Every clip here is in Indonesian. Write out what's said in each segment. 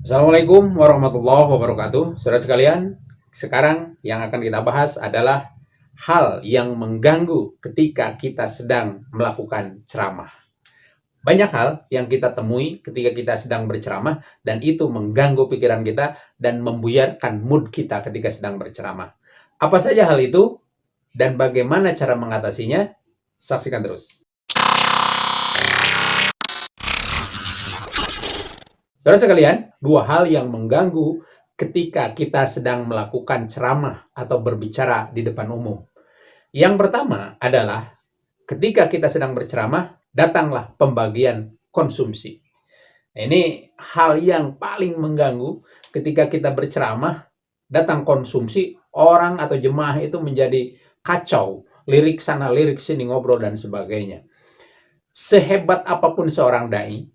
Assalamualaikum warahmatullahi wabarakatuh. Saudara sekalian, sekarang yang akan kita bahas adalah hal yang mengganggu ketika kita sedang melakukan ceramah. Banyak hal yang kita temui ketika kita sedang berceramah dan itu mengganggu pikiran kita dan membuyarkan mood kita ketika sedang berceramah. Apa saja hal itu dan bagaimana cara mengatasinya? Saksikan terus. Saudara sekalian, dua hal yang mengganggu ketika kita sedang melakukan ceramah atau berbicara di depan umum. Yang pertama adalah ketika kita sedang berceramah, datanglah pembagian konsumsi. Ini hal yang paling mengganggu ketika kita berceramah, datang konsumsi, orang atau jemaah itu menjadi kacau, lirik sana, lirik sini, ngobrol dan sebagainya. Sehebat apa pun seorang dai,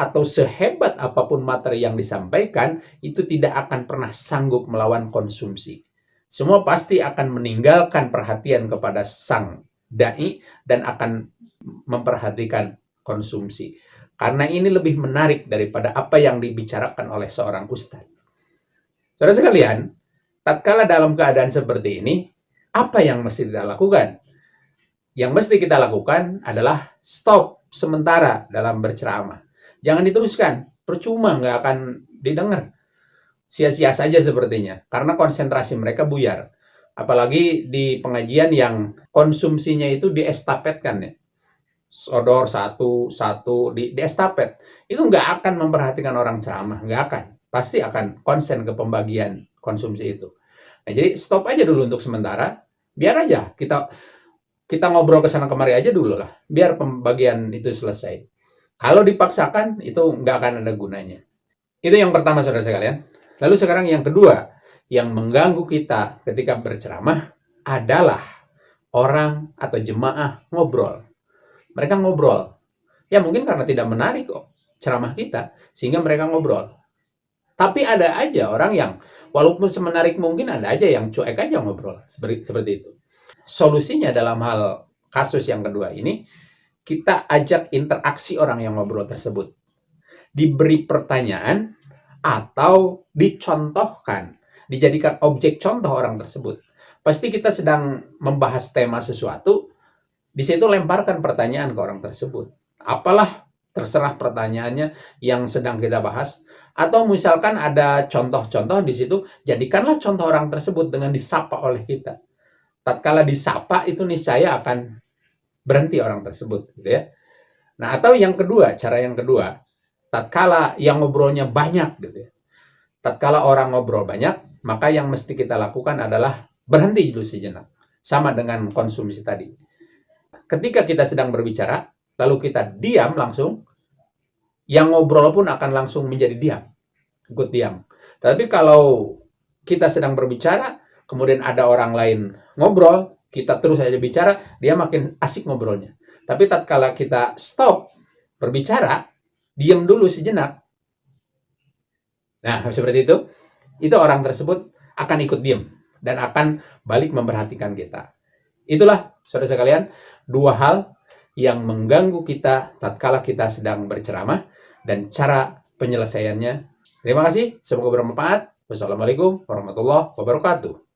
atau sehebat apa pun materi yang disampaikan, itu tidak akan pernah sanggup melawan konsumsi. Semua pasti akan meninggalkan perhatian kepada sang dai dan akan memperhatikan konsumsi. Karena ini lebih menarik daripada apa yang dibicarakan oleh seorang ustadz. Saudara sekalian, tatkala dalam keadaan seperti ini, apa yang mesti kita lakukan? Yang mesti kita lakukan adalah stop sementara dalam berceramah Jangan diteruskan, percuma nggak akan didengar. Sia-sia saja sepertinya, karena konsentrasi mereka buyar. Apalagi di pengajian yang konsumsinya itu diestafetkan ya. Sodor satu, satu, di, di estafet. Itu nggak akan memperhatikan orang ceramah, nggak akan. Pasti akan konsen ke pembagian konsumsi itu. Nah, jadi stop aja dulu untuk sementara, biar aja kita kita ngobrol ke sana kemari aja dulu lah, biar pembagian itu selesai. Kalau dipaksakan, itu nggak akan ada gunanya. Itu yang pertama, saudara sekalian. Lalu sekarang yang kedua, yang mengganggu kita ketika berceramah adalah orang atau jemaah ngobrol. Mereka ngobrol. Ya mungkin karena tidak menarik kok ceramah kita, sehingga mereka ngobrol. Tapi ada aja orang yang, walaupun semenarik mungkin, ada aja yang cuek aja ngobrol. Seperti, itu. Solusinya dalam hal kasus yang kedua ini, kita ajak interaksi orang yang ngobrol tersebut. Diberi pertanyaan atau dicontohkan, dijadikan objek contoh orang tersebut. Pasti kita sedang membahas tema sesuatu, di situ lemparkan pertanyaan ke orang tersebut. Apalah terserah pertanyaannya yang sedang kita bahas atau misalkan ada contoh-contoh di situ jadikanlah contoh orang tersebut dengan disapa oleh kita tatkala disapa itu niscaya akan berhenti orang tersebut gitu ya. Nah, atau yang kedua, cara yang kedua, tatkala yang ngobrolnya banyak gitu ya. Tatkala orang ngobrol banyak, maka yang mesti kita lakukan adalah berhenti dulu sejenak. Sama dengan konsumsi tadi. Ketika kita sedang berbicara, lalu kita diam langsung, yang ngobrol pun akan langsung menjadi diam. Ikut diam. Tapi kalau kita sedang berbicara, kemudian ada orang lain ngobrol, kita terus saja bicara, dia makin asik ngobrolnya. Tapi tatkala kita stop berbicara, diam dulu sejenak. Nah, seperti itu. Itu orang tersebut akan ikut diam dan akan balik memperhatikan kita. Itulah, saudara sekalian, dua hal yang mengganggu kita tatkala kita sedang berceramah dan cara penyelesaiannya. Terima kasih, semoga bermanfaat. Wassalamualaikum warahmatullahi wabarakatuh.